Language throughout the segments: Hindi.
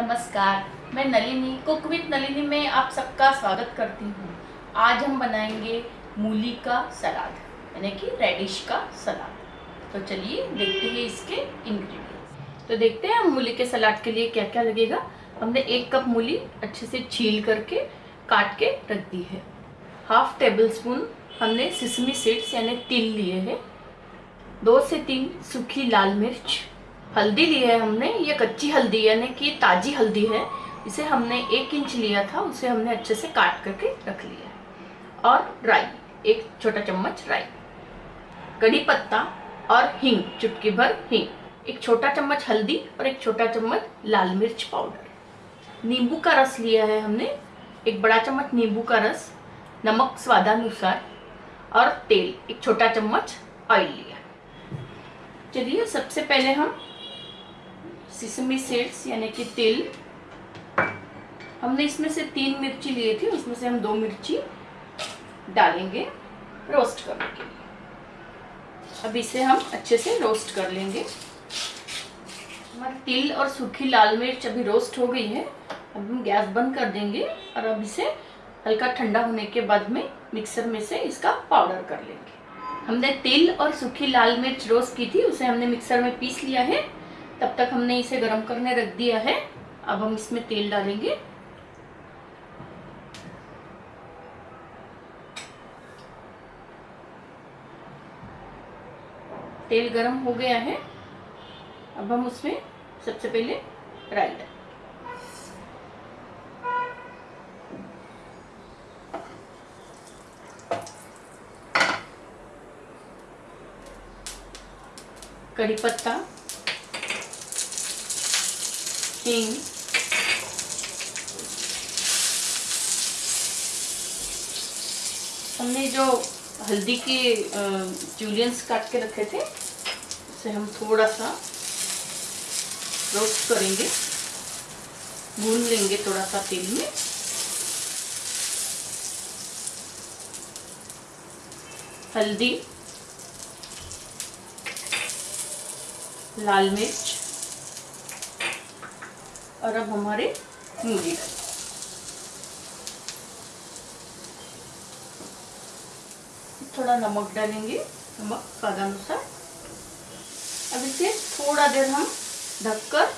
नमस्कार, मैं नलिनी, कुक विथ नलिनी में आप सबका स्वागत करती हूँ। आज हम बनाएँगे मूली का सलाद, यानी कि रेडिश का सलाद। तो चलिए देखते हैं इसके इंग्रेडिएंट्स तो देखते हैं हम मूली के सलाद के लिए क्या क्या लगेगा। हमने एक कप मूली अच्छे से छील करके, काट के रख दी है। हाफ़ टेबल स्पून हमने सिसमी सीड्स यानी तिल लिए हैं। दो से तीन सूखी लाल मिर्च हल्दी ली है हमने, ये कच्ची हल्दी यानी कि ताजी हल्दी है। इसे हमने एक इंच लिया था, उसे हमने अच्छे से काट करके रख लिया और राई, एक छोटा चम्मच राई। कड़ी पत्ता और हिंग, चुटकी भर हिंग। एक छोटा चम्मच हल्दी और एक छोटा चम्मच लाल मिर्च पाउडर। नींबू का रस लिया है हमने, एक बड़ा चम्मच नींबू का रस, नमक स्वादानुसार, और तेल, एक छोटा चम्मच ऑयल लिया चलिए, सबसे पहले हम सिसमी सीड्स, यानी कि तिल। हमने इसमें से तीन मिर्ची लिए थी, उसमें से हम दो मिर्ची डालेंगे रोस्ट करने के लिए। अब इसे हम अच्छे से रोस्ट कर लेंगे। हमारे तिल और सूखी लाल मिर्च अभी रोस्ट हो गई है, अब हम गैस बंद कर देंगे और अब इसे हल्का ठंडा होने के बाद में मिक्सर में से इसका पाउडर कर लेंगे। हमने तिल और सूखी लाल मिर्च रोस्ट की थी, उसे हमने मिक्सर में पीस लिया है। तब तक हमने इसे गर्म करने रख दिया है। अब हम इसमें तेल डालेंगे। तेल गरम हो गया है। अब हम उसमें सबसे पहले राई डालें कड़ी पत्ता। हींग हमने जो हल्दी के जूलियंस काट के रखे थे, उसे हम थोड़ा सा रोस्ट करेंगे। भून लेंगे थोड़ा सा तेल में। हल्दी, लाल मिर्च और अब हमारे मूली थोड़ा नमक डालेंगे, नमक स्वादानुसार अब इसे थोड़ा देर हम ढककर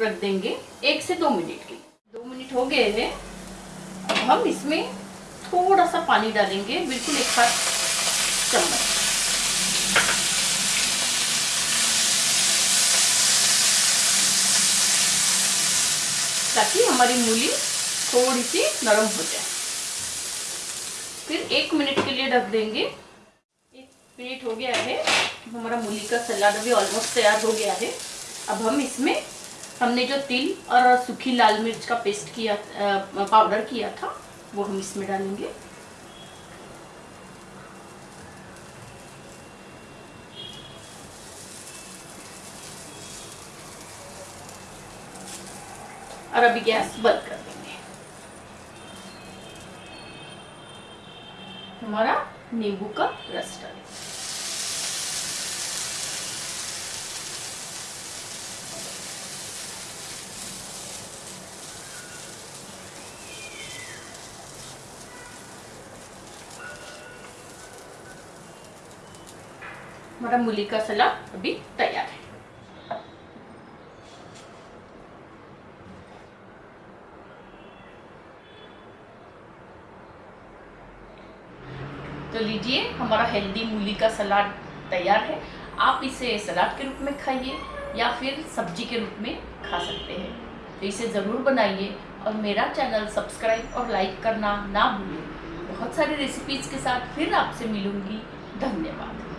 रख देंगे, एक से दो मिनट के लिए। दो मिनट हो गए हैं। अब हम इसमें थोड़ा सा पानी डालेंगे, बिल्कुल एक हाथ चम्मच। ताकि हमारी मूली थोड़ी सी नरम हो जाए। फिर एक मिनट के लिए ढक देंगे। एक मिनट हो गया है। हमारा मूली का सलाद अभी ऑलमोस्ट तैयार हो गया है। अब हम इसमें, हमने जो तिल और सूखी लाल मिर्च का पेस्ट किया पाउडर किया था, वो हम इसमें डालेंगे। और अभी गैस बंद कर देंगे। हमारा नींबू का रस डालेंगे हमारा मूली का सलाद अभी तैयार है। तो लीजिए, हमारा हेल्दी मूली का सलाद तैयार है। आप इसे सलाद के रूप में खाइए या फिर सब्ज़ी के रूप में खा सकते हैं। तो इसे ज़रूर बनाइए और मेरा चैनल सब्सक्राइब और लाइक करना ना भूलें बहुत सारी रेसिपीज़ के साथ फिर आपसे मिलूँगी। धन्यवाद।